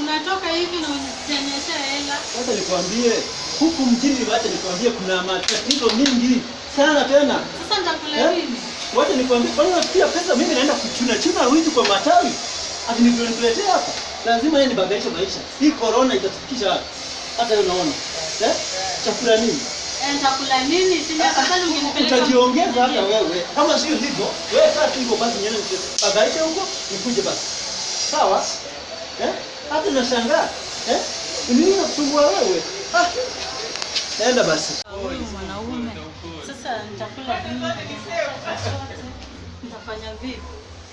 unatoka hivi na unionyesha hela. Sasa nikwambie huku mjini, wacha nikwambie kuna matatizo mingi sana tena. Sasa nitakula Eh? nini? Wacha nikwambie, kwani unafikia pesa mimi naenda kuchuna chuna wizi kwa matawi. Ati nikuletea hapa. Lazima yeye nibadilishe maisha. Hii corona itatufikisha wapi? Hata unaona. Eh? Chakula nini? Eh, nitakula nini? Si afadhali ungenipeleka. Utajiongeza hata wewe. Kama sio hivyo, wewe sasa tu basi nyenye, nibadilishe huko, nikuje basi. Sawa? Eh? Hata nashangaa. Eh? Ni nini nakusumbua wewe? Ah. naenda basi. Mwanaume. Sasa nitakula nini? Nitafanya vipi?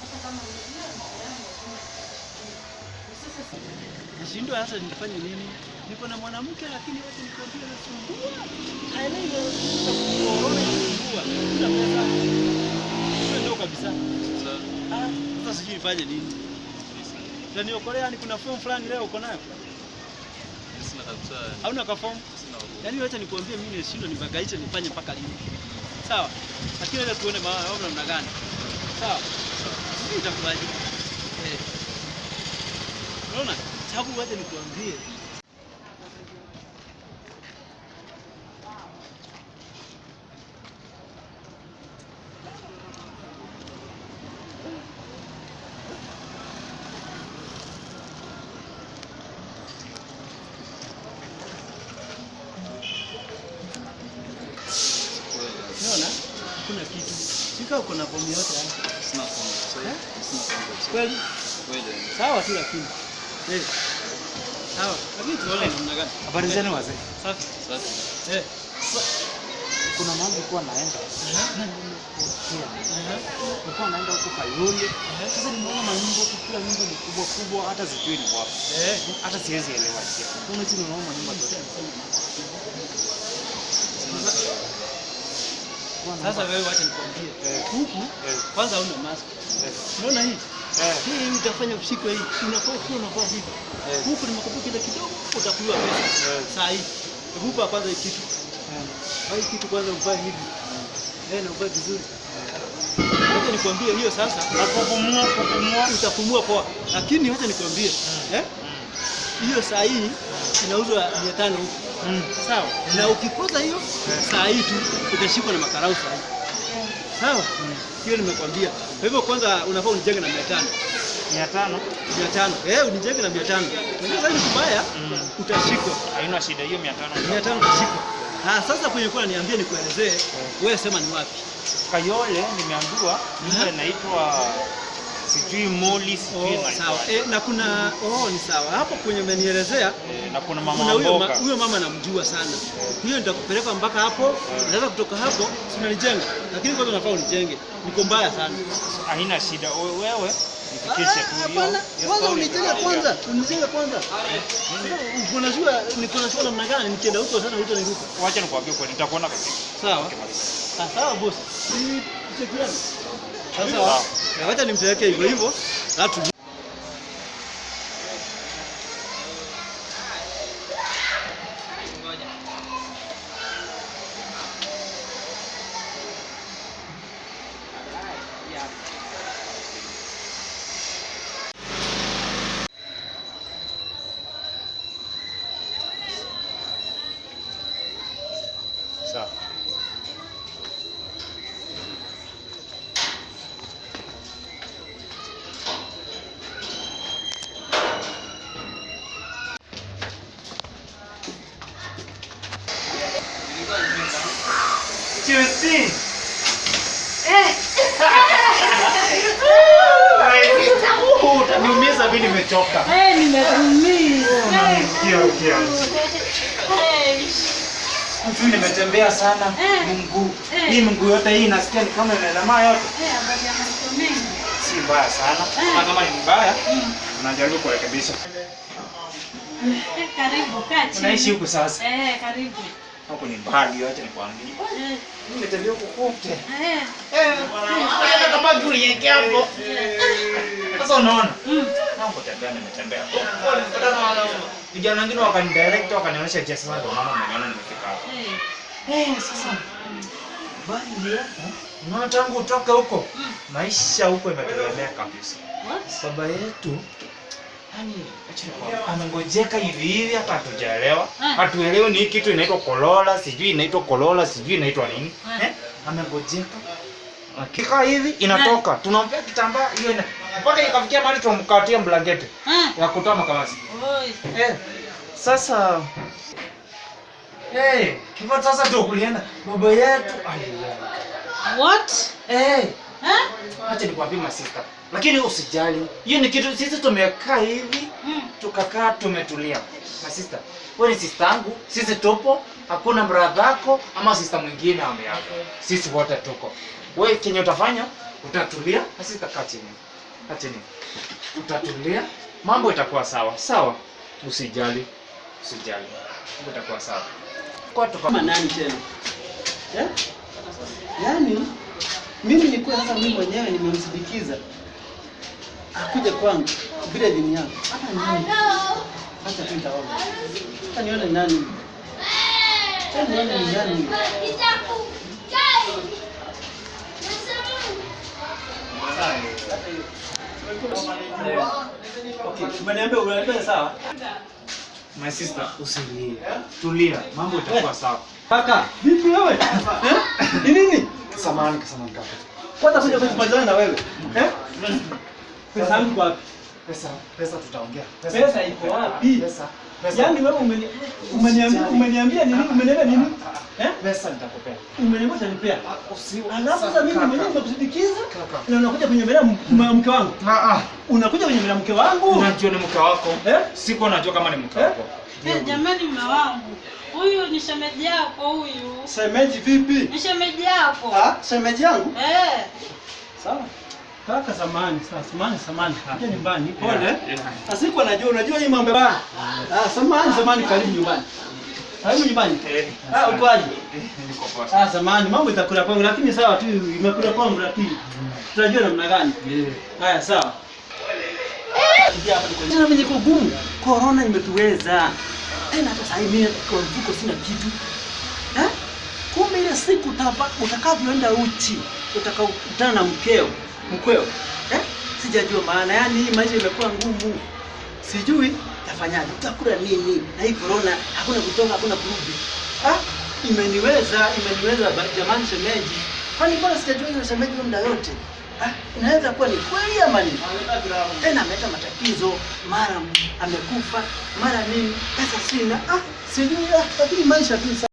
Hata Nashindwa hasa nifanye nini? Niko na mwanamke lakini wote nikwambia nasumbua. Haelewi corona inasumbua. Sina pesa. Sio ndio kabisa. Ah, sasa sijui nifanye nini. Utaniokolea yani kuna form fulani leo uko nayo? Hauna ka form? Yaani wacha nikuambie mimi nishindwe nibagaishe nifanye mpaka lini. Sawa? Lakini wacha tuone maana au namna gani. Sawa? Sisi itakuwaje. Eh. Unaona? Chagu wacha nikuambie. Unaona? Hakuna kitu. Sika uko na fomu yote hapa. Kweli? Sawa tu lakini. Eh. Sawa. Lakini tuone namna gani. Habari zenu wazee. Safi. Eh. Kuna mambo kwa naenda. Aha. Kwa Nilikuwa naenda huko Kayole. Sasa nimeona manyumba huko kila nyumba ni kubwa kubwa hata sijui ni wapi. Eh. Hata siwezi elewa. Kuna chini unaona manyumba zote. Sasa wewe wacha nikwambie. Huku kwanza una mask. Unaona hii? Hii utafanya ushikwe hii. Unafaa kuwa unavaa hivi. Huku ni nimekupa kile kidogo utakuliwa pesa. Saa hii. Hupa kwanza hii kitu. Hii kitu kwanza uvae hivi. Eh, na uvae vizuri. Wacha nikwambie hiyo sasa Na kupumua kupumua. utapumua poa. Lakini wacha nikwambie. Eh? Hiyo saa hii inauzwa 500 huku. Mm. Sawa. Na ukikosa hiyo saa hii tu utashikwa na makarau saa hii. Sawa? Hiyo nimekwambia. Kwa hivyo kwanza unafaa unijenge na 500. Mia tano. 500. Eh, unijenge na 500. Unajua sasa kubaya Mm. utashikwa. Haina shida hiyo mia tano. 500 utashikwa. Ah, sasa kwenye kwa niambie nikuelezee, wewe sema ni wapi? Kayole nimeambiwa Aha. inaitwa sijui Moli sijui Oh, sawa. Eh, na kuna oh, ni sawa. Hapo kwenye umenielezea e, na kuna mama kuna huyo ma, huyo mama namjua sana. Huyo nitakupeleka mpaka hapo. Naweza kutoka hapo si unanijenga. Lakini kwanza unafaa unijenge. Niko mbaya sana. Haina shida. Wewe hiyo kwanza unijenge kwanza. Unijenge kwanza. Unajua shida namna gani nikienda huko sana huko. Wacha nikwambie kweli nitakuona. Sawa. Ah, sawa boss. Ni chekiani. Sasa Sawa. ni wacha yake hivyo hivyo. Alafu Chelsea. Utaniumiza mimi nimechoka. Eh, nimeumia. Kia kia. Mtu nimetembea sana Eh. mguu. Eh. Hii mguu yote hii nasikia ni kama yote. eh, habari ya maisha. Si mbaya sana. Eh. Na kama ni mbaya, Mm. unajaribu kurekebisha. Eh, karibu kaa chini. Unaishi huku sasa. Eh, karibu. Huku ni mbali acha nikwambie. Nimetembea huko kote. eh. Eh, kama tulieke hapo. Sasa unaona? Mm. Hapo tembea nimetembea. Vijana wengine wakanidirect wakanionyesha sasa ndio maana nimeona nimefika hapa. Eh, Eh, sasa bali. Unaona tangu utoke huko Mm. maisha huko imetegemea kabisa. Baba yetu amengojeka hivi hivi hata hatujaelewa. Ah. Hatuelewi ni kitu inaitwa kolola, sijui inaitwa kolola, sijui inaitwa nini. Ah. Eh? Amengojeka. Akika hivi inatoka. Tunampea kitambaa hiyo ina mpaka ikafikia mahali tumkatia blanketi ya kutoa makamasi. Eh. Sasa Eh, hivyo sasa tukulienda kulienda baba yetu. Ai. What? Eh. Eh? Acha nikwambie masista. Lakini usijali. Hiyo ni kitu sisi tumekaa hivi Mm. tukakaa tumetulia. Masista, wewe ni sister yangu, sisi tupo, hakuna brother yako ama sister mwingine ameaga. Sisi wote tuko. Wewe kenye utafanya, utatulia, na sisi tutakaa chini. Kaa chini. Utatulia, mambo itakuwa sawa. Sawa? Usijali. Usijali. Mambo itakuwa sawa. Kwa tukama nani tena? Eh? Yaani mimi nilikuwa sasa mimi mwenyewe nimemsindikiza akuja kwangu bila dini yangu. Hata nini? Acha tu nitaona. Hata nione nani. Hata nione ni nani. Okay, umeniambia unaniambia sawa? My sister, usilie. Tulia, mambo itakuwa sawa. Kaka, vipi wewe? Eh? Ni nini? Samahani, samahani kaka. Kwanza kuja kujipazana na wewe. Eh? Pesa yangu kwa wapi? Pesa, pesa tutaongea. Pesa pesa iko wapi? Pesa, pesa. Yaani wewe umeni- umeniambia umeniambia nini? Umeniambia nini? Eh? pesa nitakupea. Umeniambia utanipea. Alafu sasa mimi mwenyewe nimekusindikiza na unakuja kunyemelea mke wangu. Ah ah. Unakuja kunyemelea mke wangu. Unajua ni mke wako. Eh? Siko najua kama ni mke Eh? wako. Eh, jamani mme wangu. Huyu ni shemeji yako huyu. Shemeji vipi? Ni shemeji yako. Ah, shemeji yangu. Eh. Sawa. Kaka samani, sasa samani, samani. Kaka nyumbani, pole. Yeah. Asiku anajua, unajua hii mambo bana. Ah, samani, samani, karibu nyumbani. Karibu nyumbani. Eh, Ah, uko aje? Eh, niko poa. Ah, samani, mambo itakula kwangu lakini sawa tu, imekula kwangu lakini tutajua namna gani. Haya, sawa. Tena niko gumu. corona imetuweza. Tena hata sasa mimi kwa mfuko sina kitu. Eh? Kumbe ile siku utakavyoenda uchi, utakakutana na mkeo, mkweo. Eh? Sijajua maana, yani hii maisha imekuwa ngumu. Sijui tafanyaje, utakula nini? Na hii corona hakuna kutoka, hakuna kurudi. Ah, imeniweza, imeniweza jamani shemeji. Kwani bora sijajua hiyo shemeji muda yote? Ah, inaweza kuwa ni kweli ama ni tena ameleta matatizo, mara amekufa, mara nini, pesa sina. Ah, sijui, ah, lakini maisha tu.